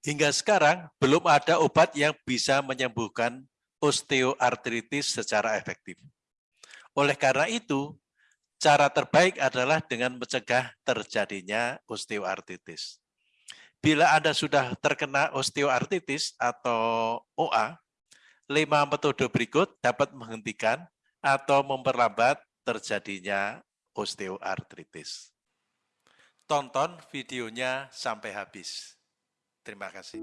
Hingga sekarang, belum ada obat yang bisa menyembuhkan osteoartritis secara efektif. Oleh karena itu, cara terbaik adalah dengan mencegah terjadinya osteoartritis. Bila Anda sudah terkena osteoartritis atau OA, lima metode berikut dapat menghentikan atau memperlambat terjadinya osteoartritis. Tonton videonya sampai habis. Terima kasih.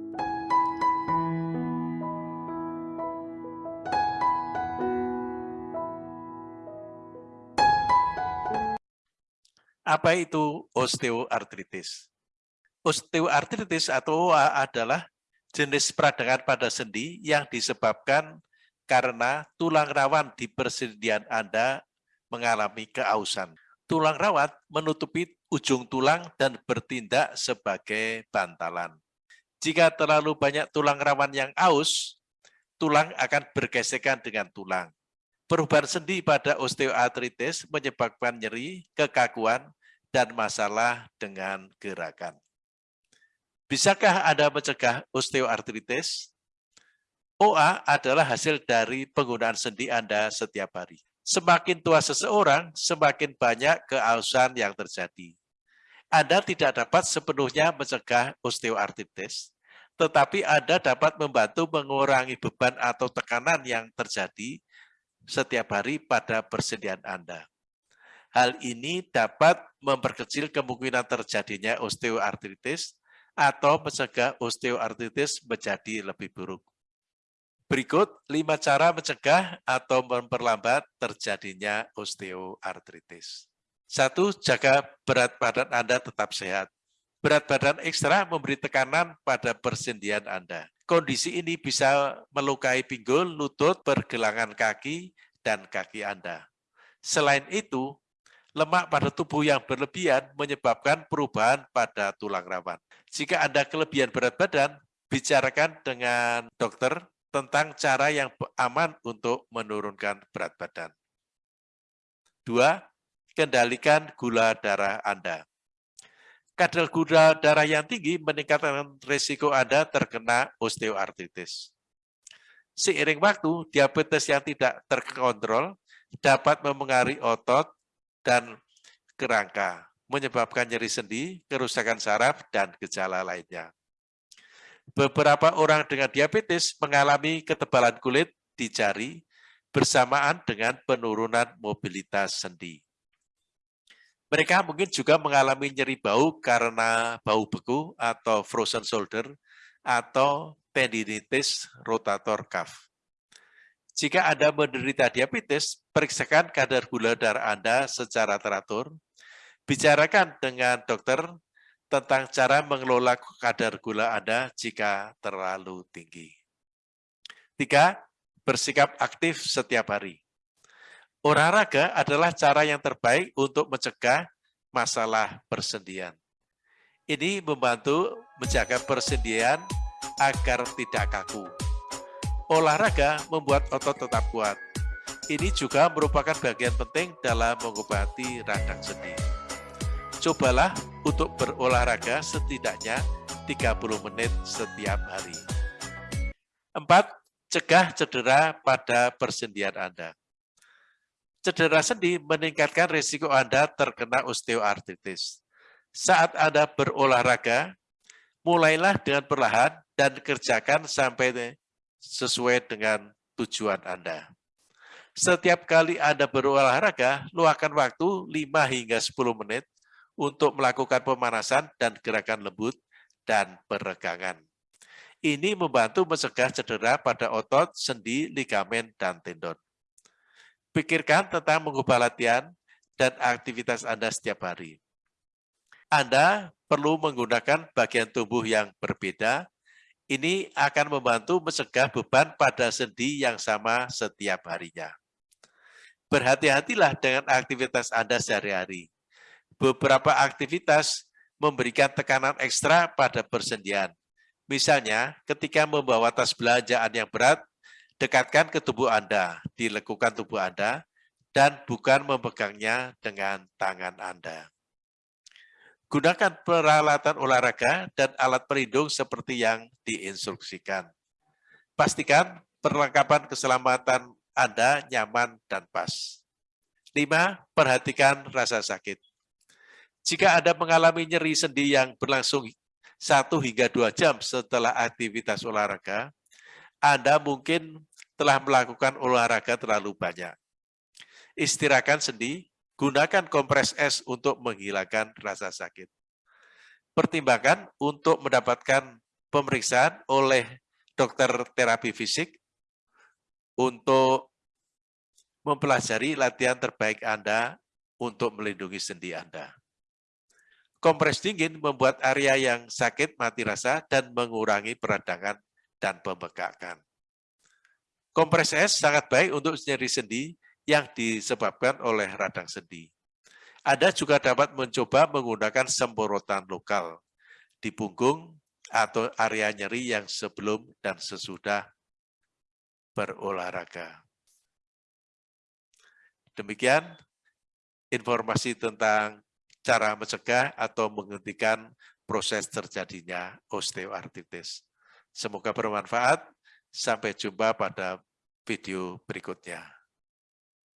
Apa itu osteoartritis? Osteoartritis atau OA adalah jenis peradangan pada sendi yang disebabkan karena tulang rawan di persendian Anda mengalami keausan. Tulang rawat menutupi ujung tulang dan bertindak sebagai bantalan. Jika terlalu banyak tulang rawan yang aus, tulang akan bergesekan dengan tulang. Perubahan sendi pada osteoartritis menyebabkan nyeri, kekakuan, dan masalah dengan gerakan. Bisakah Anda mencegah osteoartritis? OA adalah hasil dari penggunaan sendi Anda setiap hari. Semakin tua seseorang, semakin banyak keausan yang terjadi. Anda tidak dapat sepenuhnya mencegah osteoartritis, tetapi Anda dapat membantu mengurangi beban atau tekanan yang terjadi setiap hari pada persendian Anda. Hal ini dapat memperkecil kemungkinan terjadinya osteoartritis atau mencegah osteoartritis menjadi lebih buruk. Berikut lima cara mencegah atau memperlambat terjadinya osteoartritis. Satu, jaga berat badan Anda tetap sehat. Berat badan ekstra memberi tekanan pada persendian Anda. Kondisi ini bisa melukai pinggul, lutut, pergelangan kaki, dan kaki Anda. Selain itu, lemak pada tubuh yang berlebihan menyebabkan perubahan pada tulang rawan. Jika Anda kelebihan berat badan, bicarakan dengan dokter tentang cara yang aman untuk menurunkan berat badan. Dua, kendalikan gula darah Anda. Kadar gula darah yang tinggi meningkatkan risiko Anda terkena osteoartritis. Seiring waktu, diabetes yang tidak terkontrol dapat memengaruhi otot dan kerangka, menyebabkan nyeri sendi, kerusakan saraf, dan gejala lainnya. Beberapa orang dengan diabetes mengalami ketebalan kulit di jari bersamaan dengan penurunan mobilitas sendi. Mereka mungkin juga mengalami nyeri bau karena bau beku atau frozen shoulder atau tendinitis rotator cuff. Jika Anda menderita diabetes, periksakan kadar gula darah Anda secara teratur. Bicarakan dengan dokter tentang cara mengelola kadar gula Anda jika terlalu tinggi. Tiga, bersikap aktif setiap hari. Olahraga adalah cara yang terbaik untuk mencegah masalah persendian. Ini membantu menjaga persendian agar tidak kaku. Olahraga membuat otot tetap kuat. Ini juga merupakan bagian penting dalam mengobati radang sendi. Cobalah untuk berolahraga setidaknya 30 menit setiap hari. Empat, cegah cedera pada persendian Anda. Cedera sendi meningkatkan risiko Anda terkena osteoartritis. Saat Anda berolahraga, mulailah dengan perlahan dan kerjakan sampai sesuai dengan tujuan Anda. Setiap kali Anda berolahraga, luangkan waktu 5 hingga 10 menit untuk melakukan pemanasan dan gerakan lembut dan peregangan. Ini membantu mencegah cedera pada otot, sendi, ligamen, dan tendon. Pikirkan tentang mengubah latihan dan aktivitas Anda setiap hari. Anda perlu menggunakan bagian tubuh yang berbeda. Ini akan membantu mencegah beban pada sendi yang sama setiap harinya. Berhati-hatilah dengan aktivitas Anda sehari-hari. Beberapa aktivitas memberikan tekanan ekstra pada persendian. Misalnya, ketika membawa tas belanjaan yang berat, dekatkan ke tubuh Anda, dilekukan tubuh Anda, dan bukan memegangnya dengan tangan Anda. Gunakan peralatan olahraga dan alat pelindung seperti yang diinstruksikan. Pastikan perlengkapan keselamatan Anda nyaman dan pas. 5. Perhatikan rasa sakit. Jika Anda mengalami nyeri sendi yang berlangsung 1 hingga 2 jam setelah aktivitas olahraga, Anda mungkin telah melakukan olahraga terlalu banyak. Istirahatkan sendi, Gunakan kompres es untuk menghilangkan rasa sakit. Pertimbangkan untuk mendapatkan pemeriksaan oleh dokter terapi fisik untuk mempelajari latihan terbaik Anda untuk melindungi sendi Anda. Kompres dingin membuat area yang sakit mati rasa dan mengurangi peradangan dan pembekakan. Kompres es sangat baik untuk nyeri sendi yang disebabkan oleh radang sendi. Anda juga dapat mencoba menggunakan semprotan lokal di punggung atau area nyeri yang sebelum dan sesudah berolahraga. Demikian informasi tentang cara mencegah atau menghentikan proses terjadinya osteoartritis. Semoga bermanfaat. Sampai jumpa pada video berikutnya.